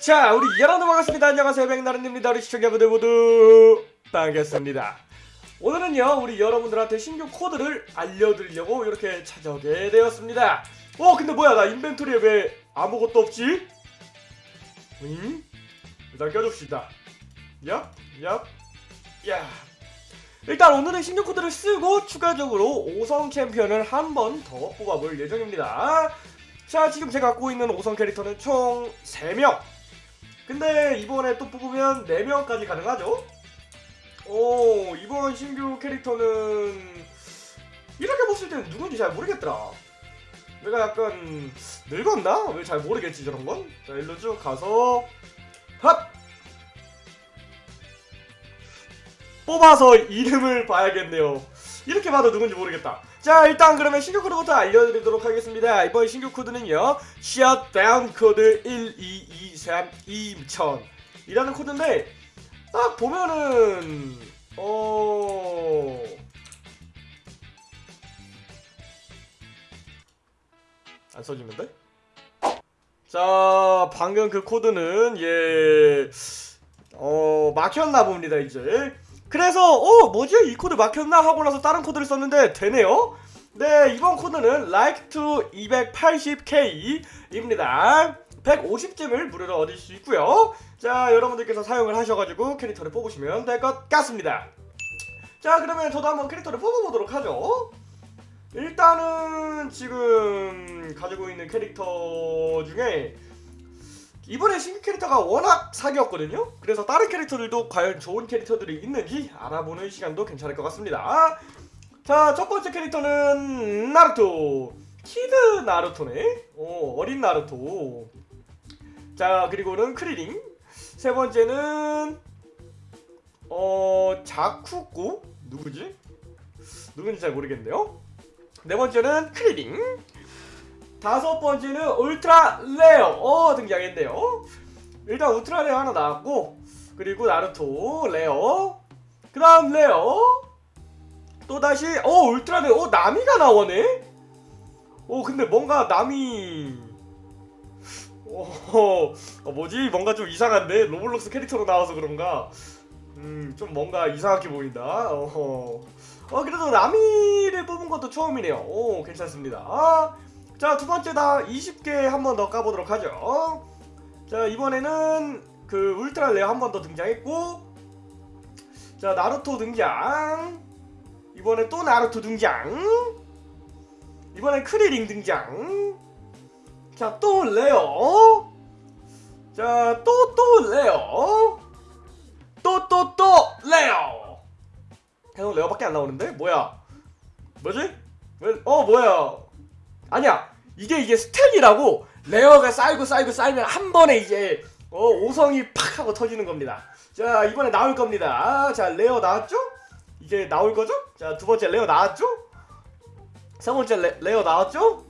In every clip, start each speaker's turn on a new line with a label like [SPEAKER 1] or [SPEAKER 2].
[SPEAKER 1] 자 우리 여러분 반갑습니다. 안녕하세요. 백나른입니다. 우리 시청자분들 모두 반갑습니다. 오늘은요 우리 여러분들한테 신규 코드를 알려드리려고 이렇게 찾아오게 되었습니다. 어 근데 뭐야 나 인벤토리에 왜 아무것도 없지? 응? 일단 껴줍시다. 얍, 얍, 야. 일단 오늘은 신규 코드를 쓰고 추가적으로 5성 챔피언을 한 번 더 뽑아볼 예정입니다. 자 지금 제가 갖고 있는 5성 캐릭터는 총 3명 근데 이번에 또 뽑으면 4명까지 가능하죠? 오 이번 신규 캐릭터는 이렇게 봤을 때는 누군지 잘 모르겠더라 내가 약간 늙었나? 왜 잘 모르겠지 저런 건? 자 일로 쭉 가서 핫! 뽑아서 이름을 봐야겠네요 이렇게 봐도 누군지 모르겠다 자 일단 그러면 신규 코드부터 알려드리도록 하겠습니다. 이번 신규 코드는요. 셧다운 코드 1223 2000 이라는 코드인데 딱 보면은 어... 안 써지는데? 자 방금 그 코드는 예... 어... 막혔나 봅니다 이제 그래서 어 뭐지? 이 코드 막혔나? 하고 나서 다른 코드를 썼는데 되네요. 네 이번 코드는 like to 280k 입니다. 150 gem을 무료로 얻을 수 있고요. 자 여러분들께서 사용을 하셔가지고 캐릭터를 뽑으시면 될 것 같습니다. 자 그러면 저도 한번 캐릭터를 뽑아보도록 하죠. 일단은 지금 가지고 있는 캐릭터 중에 이번에 신규 캐릭터가 워낙 사기였거든요. 그래서 다른 캐릭터들도 과연 좋은 캐릭터들이 있는지 알아보는 시간도 괜찮을 것 같습니다. 자 첫번째 캐릭터는 나루토. kid 나루토네. 어, 어린 나루토. 자 그리고는 크리링. 세 번째는 어 자쿠고? 누구지? 누군지 잘 모르겠네요. 네 번째는 크리링 다섯 번째는 ultra rare. 어 등장했네요. 일단 ultra rare 하나 나왔고 그리고 나루토 rare. 그 다음 rare. 또다시 어 ultra rare. 어 나미가 나오네? 어 근데 뭔가 나미. 어, 어 뭐지? 뭔가 좀 이상한데? 로블록스 캐릭터로 나와서 그런가? 음 좀 뭔가 이상하게 보인다. 어허. 어 그래도 나미를 뽑은 것도 처음이네요. 오 괜찮습니다. 아, 자 두번째 다 20개 한 번 더 까보도록 하죠. 자 이번에는 그 ultra rare 한 번 더 등장했고 자 나루토 등장. 이번에 또 나루토 등장. 이번엔 크리링 등장. 자 또 rare. 자 또 또 rare. 또 또 또 rare. 계속 rare밖에 안 나오는데? 뭐야? 뭐지? 왜, 어 뭐야 아니야 이게 이게 stack이라고 rare가 쌓이고 쌓이고 쌓이면 한 번에 이제 어 5성이 팍 하고 터지는 겁니다 자 이번에 나올 겁니다 자 rare 나왔죠? 이제 나올 거죠? 자 두 번째 rare 나왔죠? 세 번째 레, rare 나왔죠?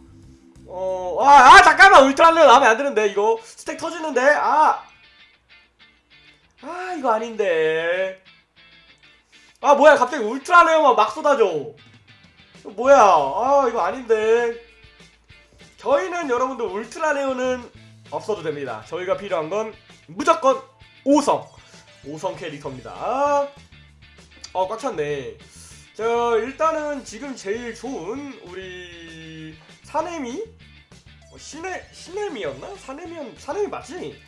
[SPEAKER 1] 어, 아, 아, 잠깐만! ultra rare 나오면 안 되는데, 이거. stack 터지는데, 아! 아, 이거 아닌데. 아, 뭐야, 갑자기 ultra rare만 막 쏟아져. 뭐야, 아, 이거 아닌데. 저희는 여러분들 ultra rare는 없어도 됩니다. 저희가 필요한 건 무조건 5성. 5성 캐릭터입니다. 어, 꽉 찼네. 자, 일단은 지금 제일 좋은 우리 사네미? 어, 시네, 시네미였나? 사네미였, 사네미 맞지?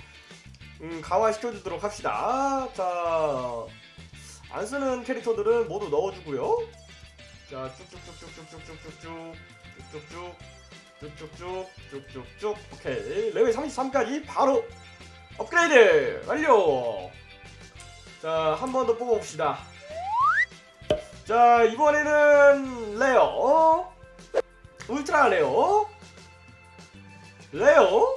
[SPEAKER 1] 음, 강화시켜주도록 합시다. 자, 안 쓰는 캐릭터들은 모두 넣어주고요. 자, 쭉쭉쭉쭉쭉쭉쭉쭉쭉 쭉쭉쭉 쭉쭉쭉 쭉쭉쭉. 오케이. 레벨 33까지 바로 업그레이드 완료. 자 한 번 더 뽑아봅시다. 자 이번에는 rare. Ultra rare. Rare.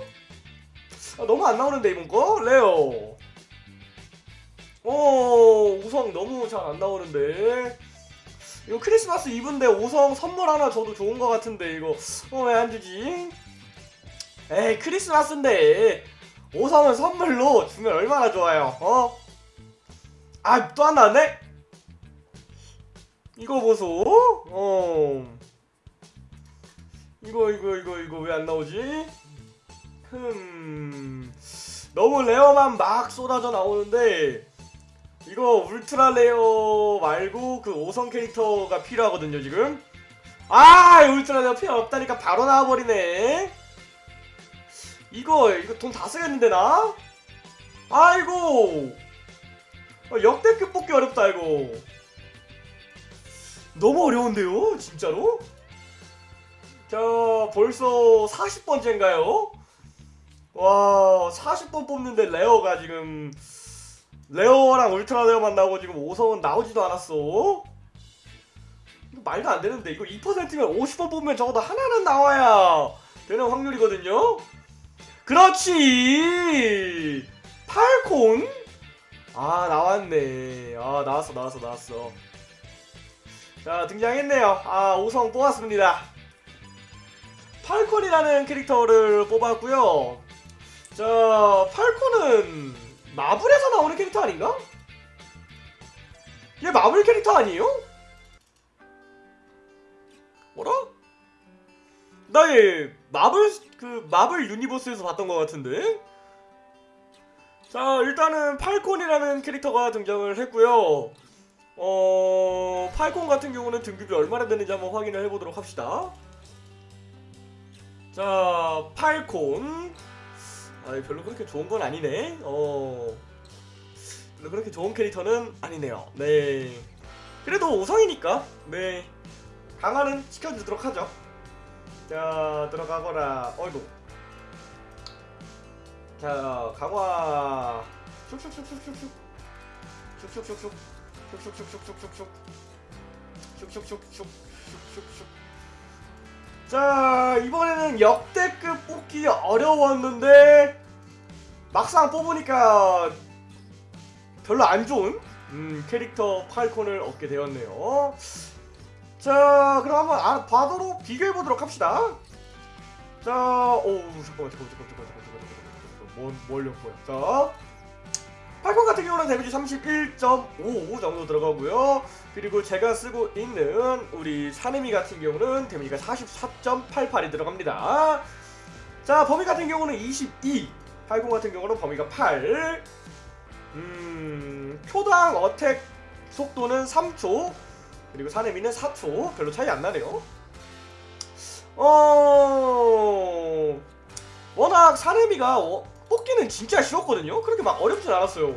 [SPEAKER 1] 아, 너무 안 나오는데 이번 거? Rare. 어 5성 너무 잘 안 나오는데 이거 크리스마스 이브인데 5성 선물 하나 줘도 좋은 것 같은데 이거 어 왜 안 주지? 에이 크리스마스인데 5성은 선물로 주면 얼마나 좋아요 어? 아 또 안 나왔네? 이거 보소 어 이거 이거 이거 이거 왜 안 나오지? 흠 너무 rare만 막 쏟아져 나오는데 이거 ultra rare 말고 그 5성 캐릭터가 필요하거든요 지금 아 ultra rare 필요 없다니까 바로 나와버리네 이거 이거 돈 다 쓰겠는데 나? 아이고 어, 역대급 뽑기 어렵다 이거 너무 어려운데요 진짜로? 자 벌써 40번째인가요? 와 40번 뽑는데 rare가 지금 rare랑 ultra rare만 나오고 지금 5성은 나오지도 않았어. 말도 안 되는데 이거 2%면 50번 뽑으면 적어도 하나는 나와야 되는 확률이거든요. 그렇지. 팔콘? 아 나왔네. 아 나왔어 나왔어 나왔어. 자 등장했네요. 아 5성 뽑았습니다. 팔콘이라는 캐릭터를 뽑았고요. 자 팔콘은 마블에서 나오는 캐릭터 아닌가? 얘 마블 캐릭터 아니에요? 뭐라? 나 얘 마블 그 마블 유니버스에서 봤던 것 같은데 자 일단은 팔콘이라는 캐릭터가 등장을 했고요 어 팔콘 같은 경우는 등급이 얼마나 되는지 한번 확인을 해보도록 합시다 자 팔콘 아 별로 그렇게 좋은 건 아니네. 어 별로 그렇게 좋은 캐릭터는 아니네요. 네. 그래도 5성이니까 네. 강화는 시켜주도록 하죠. 자 들어가거라. 어이구. 자 강화. 슉슉슉슉슉슉 슉슉슉슉 슉슉슉슉슉슉슉 슉슉슉슉슉슉슉 자 이번에는 역대급 뽑기 어려웠는데 막상 뽑으니까 별로 안 좋은 음, 캐릭터 팔콘을 얻게 되었네요. 자 그럼 한번 아, 바도록 비교해보도록 합시다. 자 오우 잠깐만 잠깐만 잠깐만 잠깐만 잠깐만 잠깐만 뭘, 뭘요 뭐야 자 팔콘 같은 경우는 데미지 31.55 정도 들어가고요. 그리고 제가 쓰고 있는 우리 사네미 같은 경우는 데미지가 44.88이 들어갑니다. 자 범위 같은 경우는 22 팔콘 같은 경우는 범위가 8 음... 표당 어택 속도는 3초 그리고 사네미는 4초. 별로 차이 안 나네요. 어... 워낙 사네미가 어, 뽑기는 진짜 쉬웠거든요? 그렇게 막 어렵진 않았어요.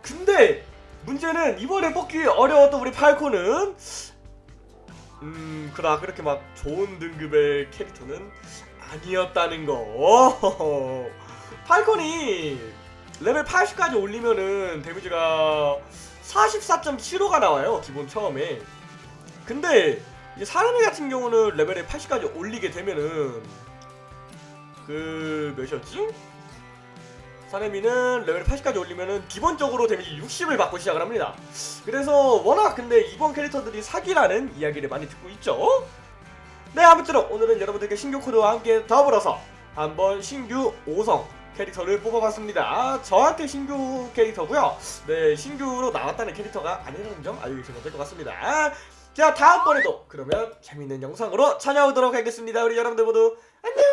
[SPEAKER 1] 근데 문제는 이번에 뽑기 어려웠던 우리 팔콘은 음 그라 그렇게 막 좋은 등급의 캐릭터는 아니었다는 거. 팔콘이 레벨 80까지 올리면은 데미지가 44.75가 나와요 기본 처음에. 근데 이제 사네미 같은 경우는 레벨을 80까지 올리게 되면은 그 몇이었지? 사네미는 레벨 80까지 올리면은 기본적으로 데미지 60을 받고 시작을 합니다. 그래서 워낙 근데 이번 캐릭터들이 사기라는 이야기를 많이 듣고 있죠. 네 아무쪼록 오늘은 여러분들께 신규 코드와 함께 더불어서 한번 신규 5성 캐릭터를 뽑아봤습니다. 저한테 신규 캐릭터고요. 네 신규로 나왔다는 캐릭터가 아니라는 점 알려주시면 될 것 같습니다. 자 다음번에도 그러면 재밌는 영상으로 찾아오도록 하겠습니다. 우리 여러분들 모두 안녕